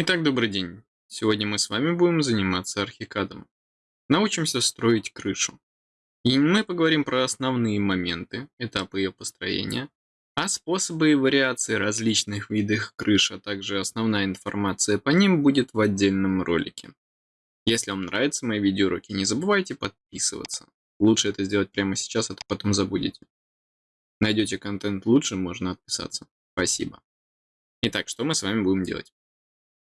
Итак, добрый день. Сегодня мы с вами будем заниматься архикадом. Научимся строить крышу. И мы поговорим про основные моменты, этапы ее построения, а способы и вариации различных видов крыш, а также основная информация по ним будет в отдельном ролике. Если вам нравятся мои видеоуроки, не забывайте подписываться. Лучше это сделать прямо сейчас, а то потом забудете. Найдете контент лучше, можно отписаться. Спасибо. Итак, что мы с вами будем делать?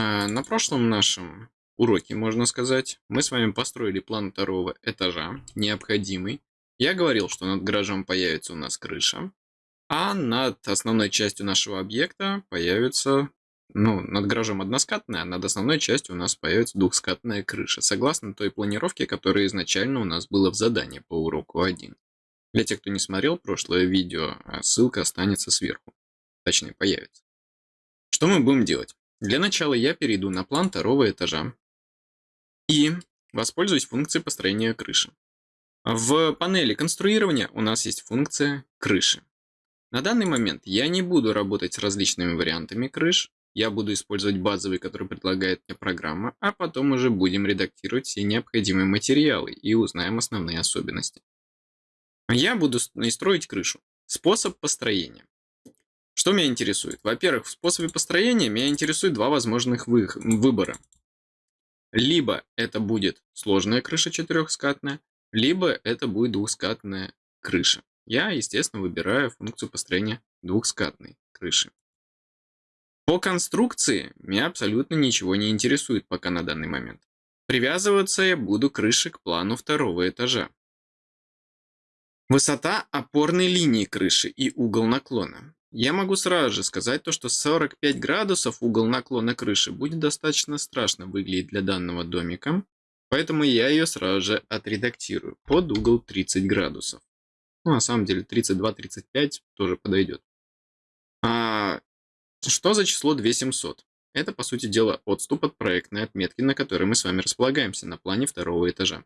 А, на прошлом нашем уроке, можно сказать, мы с вами построили план второго этажа, необходимый. Я говорил, что над гаражом появится у нас крыша, а над основной частью нашего объекта появится, ну, над гаражом односкатная, а над основной частью у нас появится двухскатная крыша, согласно той планировке, которая изначально у нас была в задании по уроку 1. Для тех, кто не смотрел прошлое видео, а ссылка останется сверху, точнее появится. Что мы будем делать? Для начала я перейду на план второго этажа и воспользуюсь функцией построения крыши. В панели конструирования у нас есть функция крыши. На данный момент я не буду работать с различными вариантами крыш, я буду использовать базовый, который предлагает мне программа, а потом уже будем редактировать все необходимые материалы и узнаем основные особенности. Я буду строить крышу. Способ построения. Что меня интересует? Во-первых, в способе построения меня интересует два возможных вы выбора. Либо это будет сложная крыша четырехскатная, либо это будет двухскатная крыша. Я, естественно, выбираю функцию построения двухскатной крыши. По конструкции меня абсолютно ничего не интересует пока на данный момент. Привязываться я буду крыши к плану второго этажа. Высота опорной линии крыши и угол наклона. Я могу сразу же сказать то, что 45 градусов угол наклона крыши будет достаточно страшно выглядеть для данного домика, поэтому я ее сразу же отредактирую под угол 30 градусов. Ну, на самом деле 32-35 тоже подойдет. А что за число 2700? Это, по сути дела, отступ от проектной отметки, на которой мы с вами располагаемся на плане второго этажа.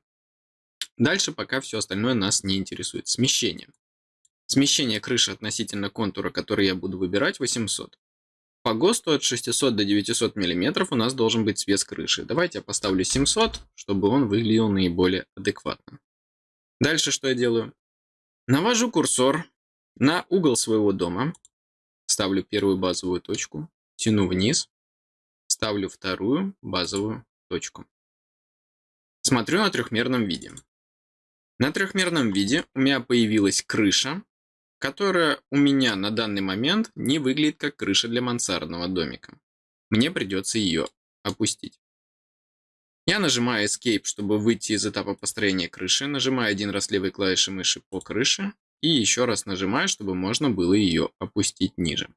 Дальше пока все остальное нас не интересует. Смещение. Смещение крыши относительно контура, который я буду выбирать, 800. По ГОСТу от 600 до 900 мм у нас должен быть свес крыши. Давайте я поставлю 700, чтобы он выглядел наиболее адекватно. Дальше что я делаю? Навожу курсор на угол своего дома. Ставлю первую базовую точку. Тяну вниз. Ставлю вторую базовую точку. Смотрю на трехмерном виде. На трехмерном виде у меня появилась крыша, которая у меня на данный момент не выглядит как крыша для мансардного домика. Мне придется ее опустить. Я нажимаю Escape, чтобы выйти из этапа построения крыши, нажимаю один раз левой клавишей мыши по крыше и еще раз нажимаю, чтобы можно было ее опустить ниже.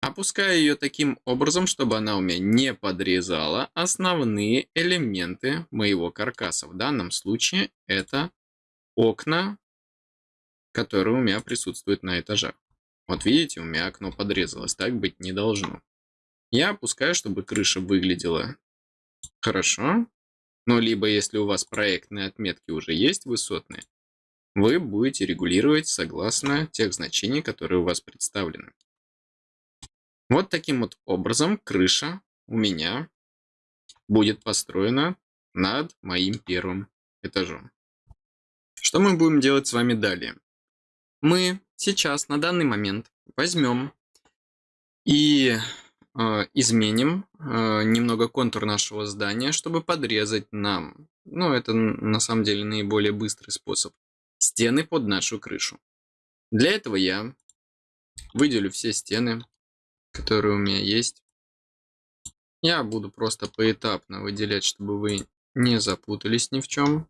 Опускаю ее таким образом, чтобы она у меня не подрезала основные элементы моего каркаса. В данном случае это окна которые у меня присутствуют на этажах. Вот видите, у меня окно подрезалось, так быть не должно. Я опускаю, чтобы крыша выглядела хорошо. Но либо если у вас проектные отметки уже есть высотные, вы будете регулировать согласно тех значений, которые у вас представлены. Вот таким вот образом крыша у меня будет построена над моим первым этажом. Что мы будем делать с вами далее? Мы сейчас на данный момент возьмем и э, изменим э, немного контур нашего здания, чтобы подрезать нам, ну это на самом деле наиболее быстрый способ, стены под нашу крышу. Для этого я выделю все стены, которые у меня есть. Я буду просто поэтапно выделять, чтобы вы не запутались ни в чем.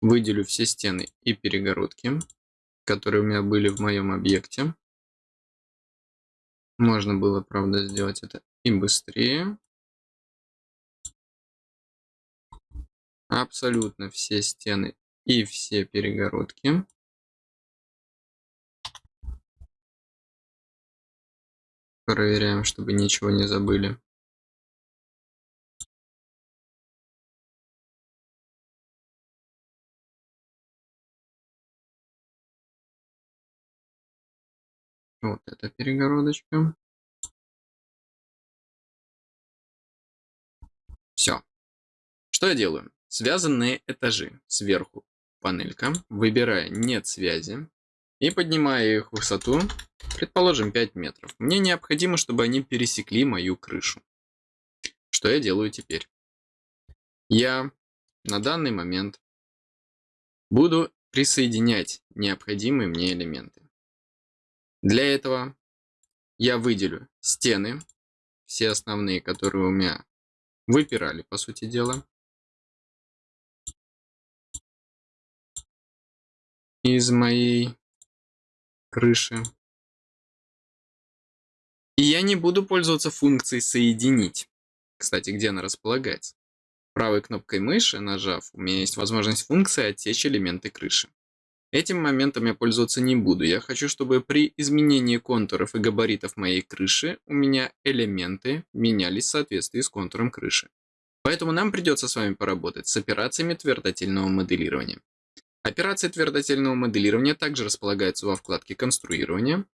Выделю все стены и перегородки, которые у меня были в моем объекте. Можно было, правда, сделать это и быстрее. Абсолютно все стены и все перегородки. Проверяем, чтобы ничего не забыли. Вот эта перегородочка. Все. Что я делаю? Связанные этажи сверху панелька, выбираю нет связи и поднимаю их высоту, предположим, 5 метров. Мне необходимо, чтобы они пересекли мою крышу. Что я делаю теперь? Я на данный момент буду присоединять необходимые мне элементы. Для этого я выделю стены, все основные, которые у меня выпирали, по сути дела. Из моей крыши. И я не буду пользоваться функцией «Соединить». Кстати, где она располагается? Правой кнопкой мыши, нажав, у меня есть возможность функции «Отсечь элементы крыши». Этим моментом я пользоваться не буду. Я хочу, чтобы при изменении контуров и габаритов моей крыши у меня элементы менялись в соответствии с контуром крыши. Поэтому нам придется с вами поработать с операциями твердотельного моделирования. Операции твердотельного моделирования также располагаются во вкладке «Конструирование».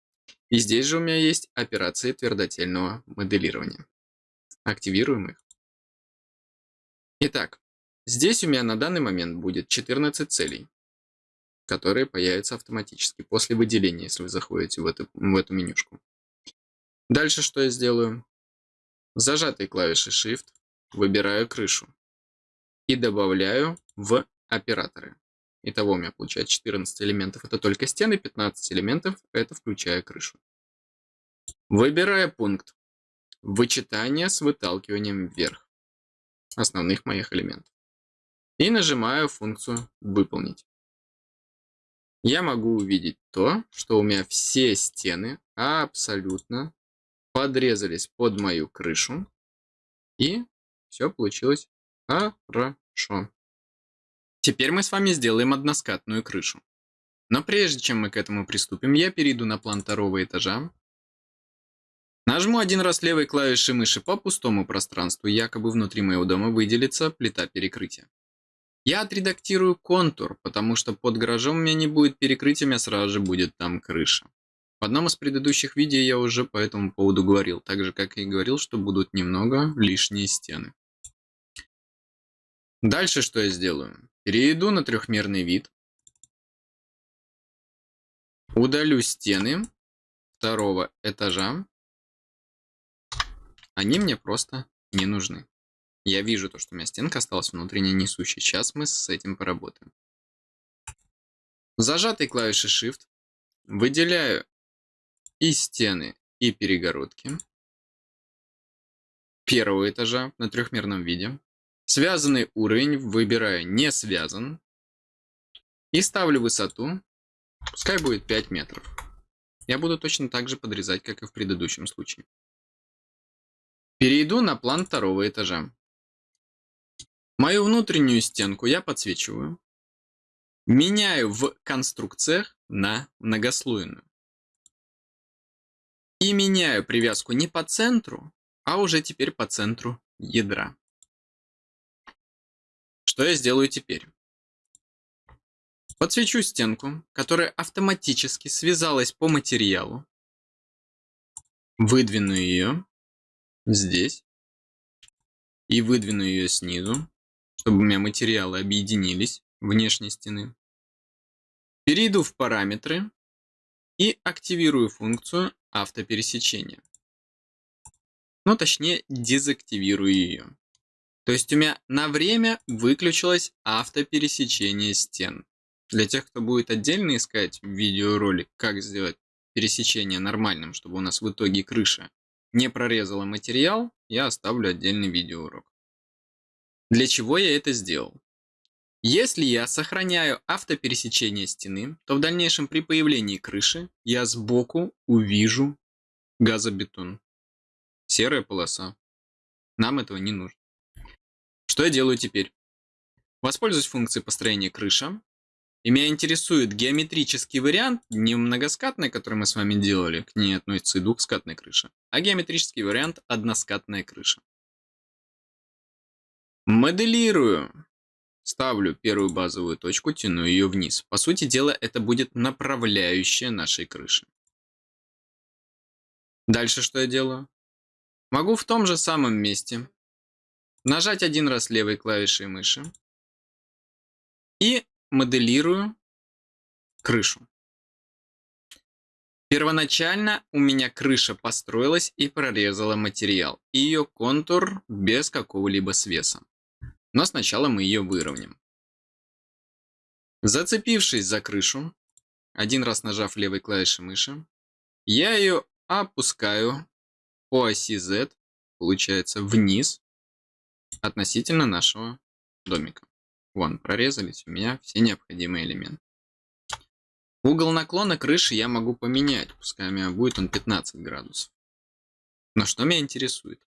И здесь же у меня есть операции твердотельного моделирования. Активируем их. Итак, здесь у меня на данный момент будет 14 целей которые появятся автоматически после выделения, если вы заходите в эту, в эту менюшку. Дальше что я сделаю? Зажатой клавишей Shift выбираю крышу и добавляю в операторы. Итого у меня получается 14 элементов. Это только стены, 15 элементов, это включая крышу. Выбираю пункт вычитания с выталкиванием вверх основных моих элементов. И нажимаю функцию «Выполнить» я могу увидеть то, что у меня все стены абсолютно подрезались под мою крышу. И все получилось хорошо. Теперь мы с вами сделаем односкатную крышу. Но прежде чем мы к этому приступим, я перейду на план второго этажа. Нажму один раз левой клавишей мыши по пустому пространству, якобы внутри моего дома выделится плита перекрытия. Я отредактирую контур, потому что под гаражом у меня не будет перекрытия, у меня сразу же будет там крыша. В одном из предыдущих видео я уже по этому поводу говорил, так же как и говорил, что будут немного лишние стены. Дальше что я сделаю? Перейду на трехмерный вид. Удалю стены второго этажа. Они мне просто не нужны. Я вижу то, что у меня стенка осталась внутренне несущей. Сейчас мы с этим поработаем. Зажатой клавишей Shift выделяю и стены, и перегородки первого этажа на трехмерном виде. Связанный уровень выбираю не связан. И ставлю высоту, пускай будет 5 метров. Я буду точно так же подрезать, как и в предыдущем случае. Перейду на план второго этажа. Мою внутреннюю стенку я подсвечиваю. Меняю в конструкциях на многослойную. И меняю привязку не по центру, а уже теперь по центру ядра. Что я сделаю теперь? Подсвечу стенку, которая автоматически связалась по материалу. Выдвину ее здесь. И выдвину ее снизу чтобы у меня материалы объединились внешней стены. Перейду в параметры и активирую функцию автопересечения. Ну, точнее, дезактивирую ее. То есть у меня на время выключилось автопересечение стен. Для тех, кто будет отдельно искать видеоролик, как сделать пересечение нормальным, чтобы у нас в итоге крыша не прорезала материал, я оставлю отдельный видеоурок. Для чего я это сделал? Если я сохраняю автопересечение стены, то в дальнейшем при появлении крыши я сбоку увижу газобетон. Серая полоса. Нам этого не нужно. Что я делаю теперь? Воспользуюсь функцией построения крыша. И меня интересует геометрический вариант, не многоскатный, который мы с вами делали, к ней относится и двухскатная крыша, а геометрический вариант односкатная крыша. Моделирую. Ставлю первую базовую точку, тяну ее вниз. По сути дела, это будет направляющая нашей крыши. Дальше что я делаю? Могу в том же самом месте нажать один раз левой клавишей мыши и моделирую крышу. Первоначально у меня крыша построилась и прорезала материал, и ее контур без какого-либо свеса. Но сначала мы ее выровняем. Зацепившись за крышу, один раз нажав левой клавишей мыши, я ее опускаю по оси Z, получается, вниз относительно нашего домика. Вон, прорезались у меня все необходимые элементы. Угол наклона крыши я могу поменять, пускай у меня будет он 15 градусов. Но что меня интересует?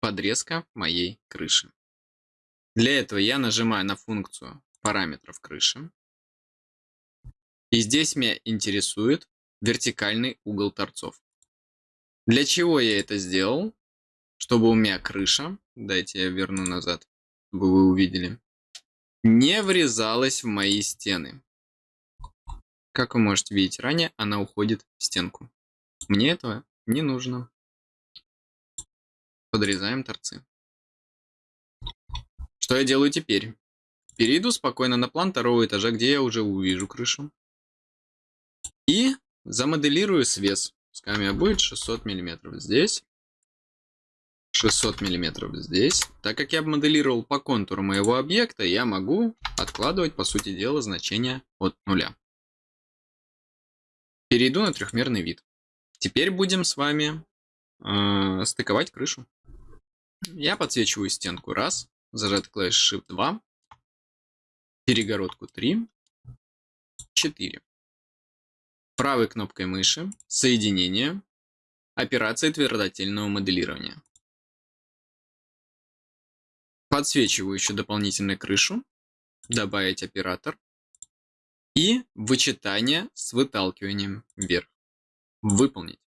Подрезка моей крыши. Для этого я нажимаю на функцию параметров крыши. И здесь меня интересует вертикальный угол торцов. Для чего я это сделал? Чтобы у меня крыша, дайте я верну назад, чтобы вы увидели, не врезалась в мои стены. Как вы можете видеть ранее, она уходит в стенку. Мне этого не нужно. Подрезаем торцы. Что я делаю теперь? Перейду спокойно на план второго этажа, где я уже увижу крышу. И замоделирую свес. Пускай у меня будет 600 миллиметров здесь. 600 миллиметров здесь. Так как я моделировал по контуру моего объекта, я могу откладывать, по сути дела, значение от нуля. Перейду на трехмерный вид. Теперь будем с вами э, стыковать крышу. Я подсвечиваю стенку раз, зажатый клавиш Shift 2, перегородку 3, 4. Правой кнопкой мыши соединение, операция твердотельного моделирования. Подсвечиваю еще дополнительно крышу, добавить оператор и вычитание с выталкиванием вверх. Выполнить.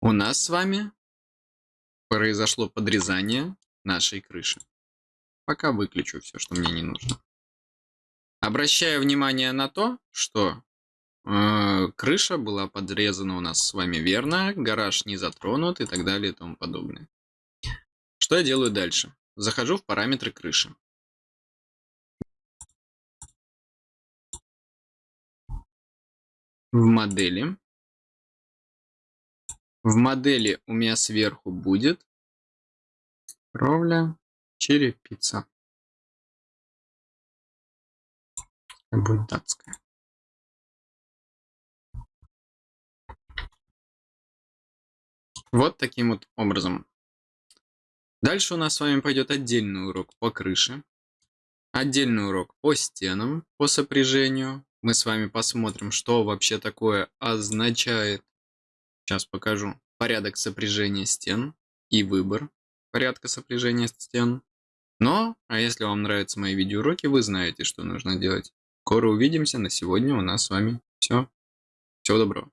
У нас с вами произошло подрезание нашей крыши. Пока выключу все, что мне не нужно. Обращаю внимание на то, что э, крыша была подрезана у нас с вами верно, гараж не затронут и так далее и тому подобное. Что я делаю дальше? Захожу в параметры крыши. В модели. В модели у меня сверху будет кровля черепица. Будет датская. Вот таким вот образом Дальше у нас с вами пойдет отдельный урок по крыше, отдельный урок по стенам, по сопряжению. Мы с вами посмотрим, что вообще такое означает. Сейчас покажу. Порядок сопряжения стен и выбор порядка сопряжения стен. Но, а если вам нравятся мои видеоуроки, вы знаете, что нужно делать. Скоро увидимся. На сегодня у нас с вами все. Всего доброго.